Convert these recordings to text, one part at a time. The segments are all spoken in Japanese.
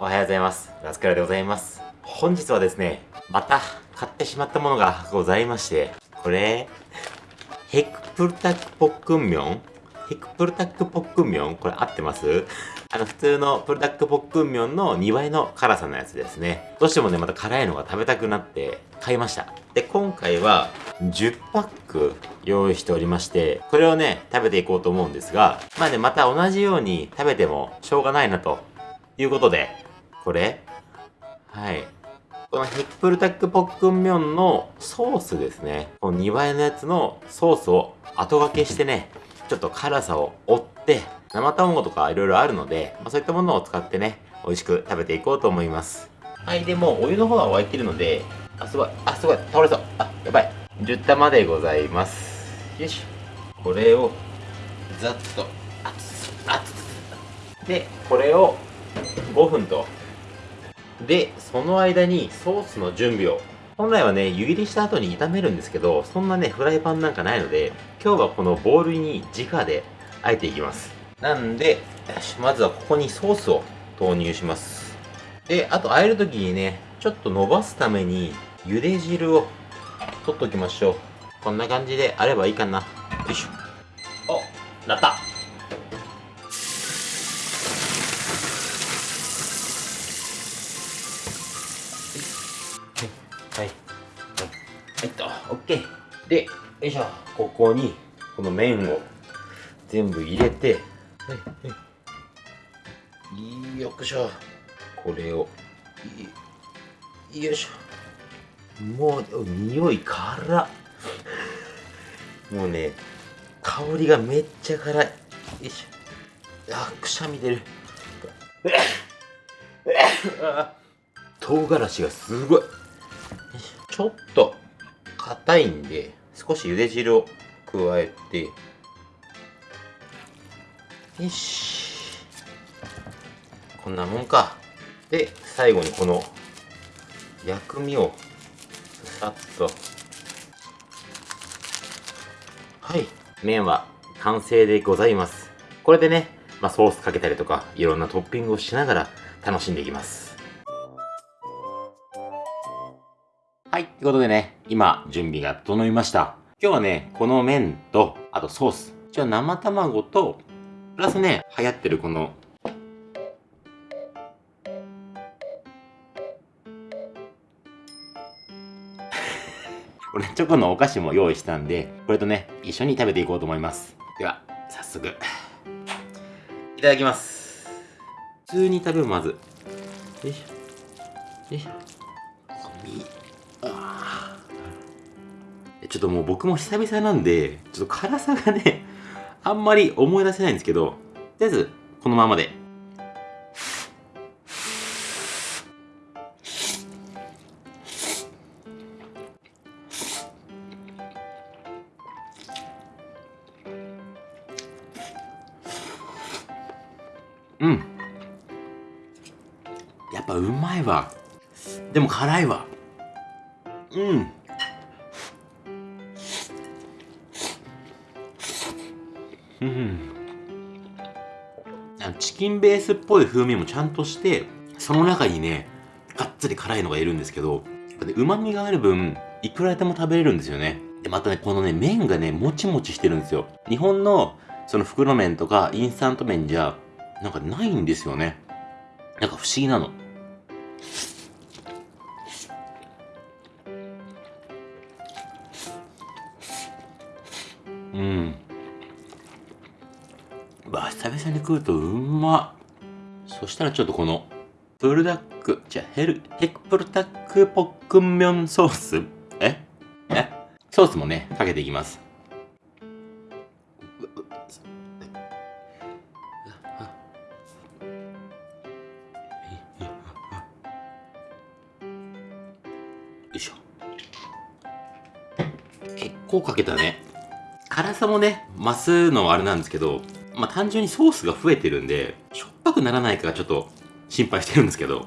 おはようございます。ラスカルでございます。本日はですね、また買ってしまったものがございまして、これ、ヘクプルタックポックンミョン？ヘクプルタックポックンミョン？これ合ってます？あの、普通のプルタックポックンミョンの2倍の辛さのやつですね。どうしてもね、また辛いのが食べたくなって買いました。で、今回は10パック用意しておりまして、これをね、食べていこうと思うんですが、まあね、また同じように食べてもしょうがないなということで、これ？はい。このヘクプルタックポックンミョンのソースですね。この2倍のやつのソースを後掛けしてね、ちょっと辛さを追って、生卵とかいろいろあるので、まあ、そういったものを使ってね、美味しく食べていこうと思います。はい、でもお湯の方は沸いてるので、あ、すごい、あ、すごい、倒れそう。あ、やばい。10玉でございます。よし。これを、ざっと、あつ、あつ。で、これを5分と。で、その間にソースの準備を。本来はね、湯切りした後に炒めるんですけど、そんなね、フライパンなんかないので、今日はこのボウルに直で和えていきます。なんで、よし、まずはここにソースを投入します。で、あと和えるときにね、ちょっと伸ばすために、茹で汁を取っときましょう。こんな感じであればいいかな。よいしょ。お、なった。オッケー。で、よいしょ。ここに、この麺を全部入れて、はい、はい。よっしょ。これを、いよいしょ。もう、匂い辛っ。もうね、香りがめっちゃ辛い。よいしょ。あ、くしゃみ出る。あ唐辛子がすごい。ちょっと硬いんで少し茹で汁を加えてよし。こんなもんか。で最後にこの薬味をさっと。はい。麺は完成でございます。これでね、まあ、ソースかけたりとかいろんなトッピングをしながら楽しんでいきます。はい。ということでね、今、準備が整いました。今日はね、この麺と、あとソース。じゃ生卵と、プラスね、流行ってるこの、これチョコのお菓子も用意したんで、これとね、一緒に食べていこうと思います。では、早速。いただきます。普通に食べるまず。よいしょ。よいしょ。ちょっともう僕も久々なんで、ちょっと辛さがね、あんまり思い出せないんですけど、とりあえず、このままで。うん。やっぱうまいわ。でも辛いわ。うん。うん。チキンベースっぽい風味もちゃんとして、その中にね、がっつり辛いのがいるんですけど、うまみがある分、いくらでも食べれるんですよね。で、またね、このね、麺がね、もちもちしてるんですよ。日本の、その袋麺とか、インスタント麺じゃ、なんかないんですよね。なんか不思議なの。うん。うわ、久々に食うとうま。そしたらちょっとこの、プルダック、じゃヘル、ヘクプルタックポックンミョンソースえ？え？ソースもね、かけていきます。よいしょ。結構かけたね。辛さもね、増すのはあれなんですけど、まあ、単純にソースが増えてるんで、しょっぱくならないかちょっと心配してるんですけど。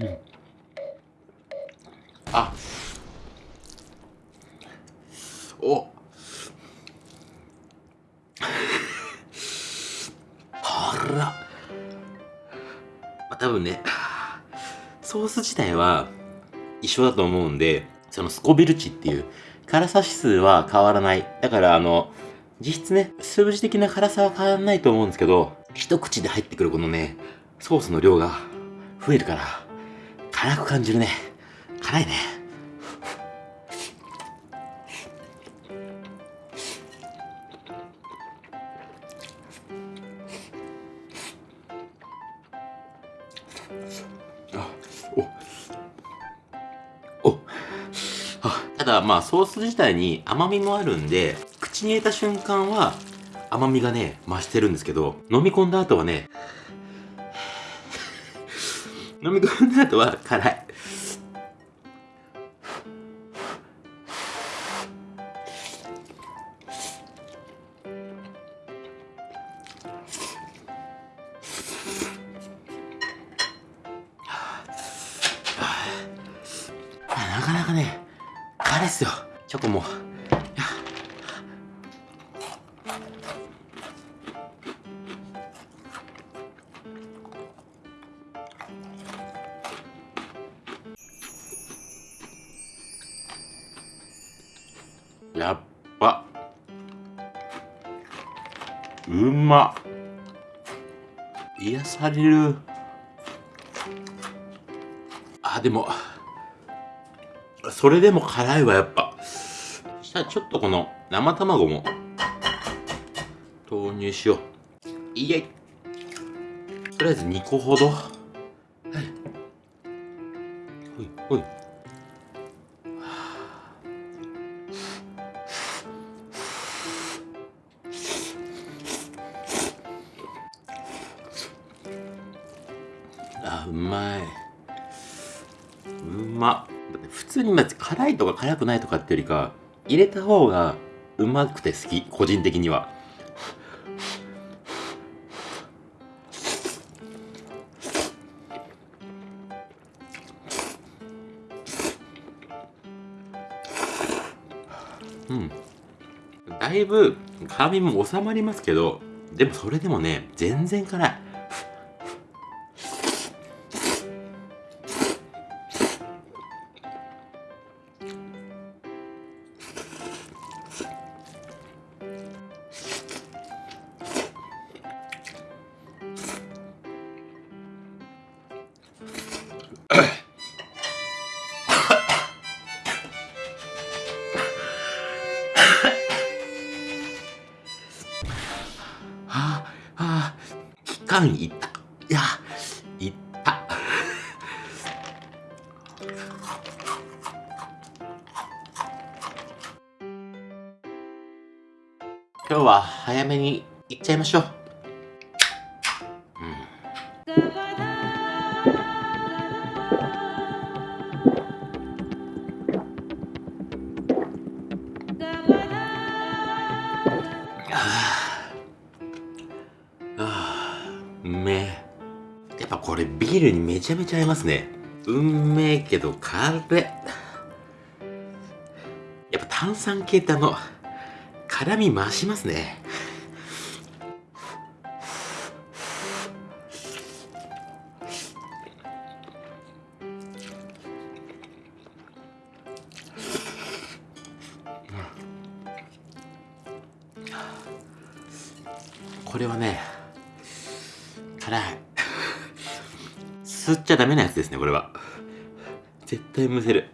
うん。あ。お。あら。まあ、多分ね。ソース自体は一緒だと思うんで、そのスコビル値っていう辛さ指数は変わらない。だからあの、実質ね、数字的な辛さは変わらないと思うんですけど、一口で入ってくるこのね、ソースの量が増えるから、辛く感じるね。辛いね。ただまあソース自体に甘みもあるんで口に入れた瞬間は甘みがね増してるんですけど飲み込んだ後はね 飲み込んだ後は辛い。やっぱ。うま。癒される。あでも。それでも辛いわやっぱ。したらちょっとこの生卵も。入しよう。いえ。とりあえず2個ほど。はい。ほいほい。あうまい。うま。っ普通にまず辛いとか辛くないとかってよりか入れた方がうまくて好き個人的にはだいぶ辛みも収まりますけどでもそれでもね全然辛い。間いった。いや、いった。今日は早めに行っちゃいましょう。うビールにめちゃめちゃ合いますね。うんめえけどカレー。やっぱ炭酸系ってあの、辛み増しますね。ゃダメなやつですね、これは。絶対むせる。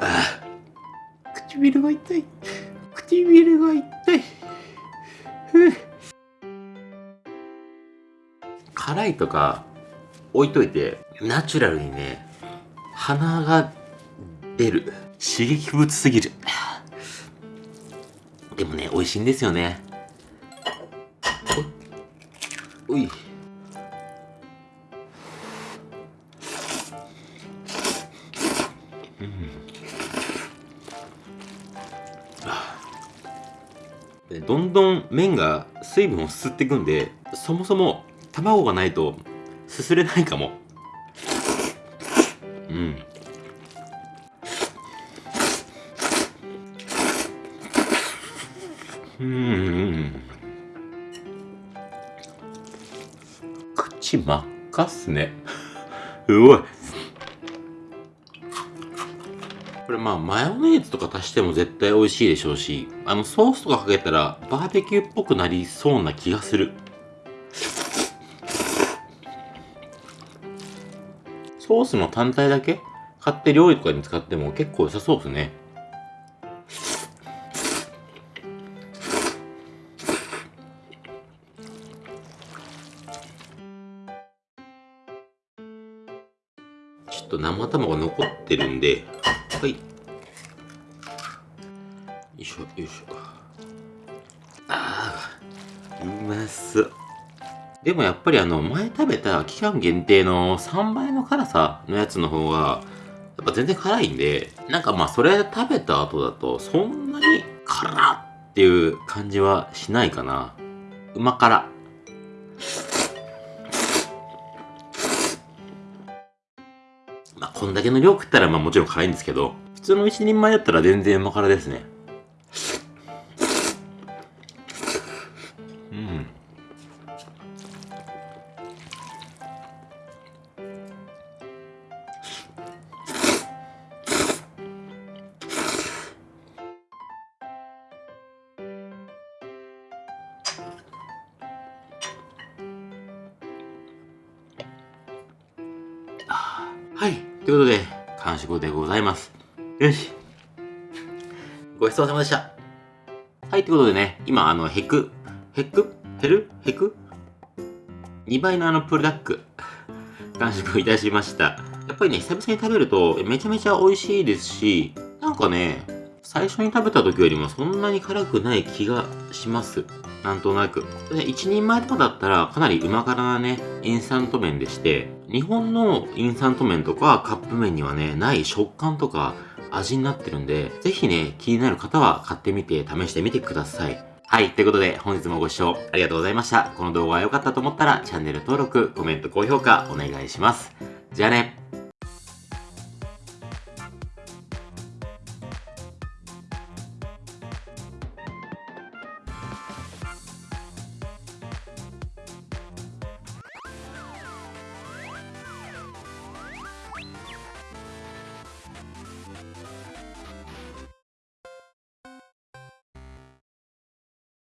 ああ。唇が痛い。唇が痛い。辛いとか置いといて、ナチュラルにね、鼻が出る。刺激物すぎる。でもね、美味しいんですよね。おい。どんどん麺が水分を吸っていくんでそもそも卵がないとすすれないかもうんうん口真っ赤っすね。うおい。これまあマヨネーズとか足しても絶対美味しいでしょうし、あのソースとかかけたらバーベキューっぽくなりそうな気がする。ソースの単体だけ？買って料理とかに使っても結構良さそうですね。ちょっと生卵残ってるんで、はい。よいしょ、よいしょ。ああ、うまそう。でもやっぱりあの、前食べた期間限定の3倍の辛さのやつの方が、やっぱ全然辛いんで、なんかまあそれ食べた後だと、そんなに辛っていう感じはしないかな。うま辛。こんだけの量食ったらまあもちろん辛いんですけど、普通の一人前だったら全然うま辛ですね。うん。はい。ということで、完食でございます。よし。ごちそうさまでした。はい。ということでね、今、あの、ヘク、ヘク？ヘル？ヘク ?2 倍のあの、プルダック、完食いたしました。やっぱりね、久々に食べると、めちゃめちゃ美味しいですし、なんかね、最初に食べた時よりもそんなに辛くない気がします。なんとなく。で、一人前とかだったらかなりうま辛なね、インスタント麺でして、日本のインスタント麺とかカップ麺にはね、ない食感とか味になってるんで、ぜひね、気になる方は買ってみて試してみてください。はい。ということで、本日もご視聴ありがとうございました。この動画が良かったと思ったら、チャンネル登録、コメント、高評価お願いします。じゃあね。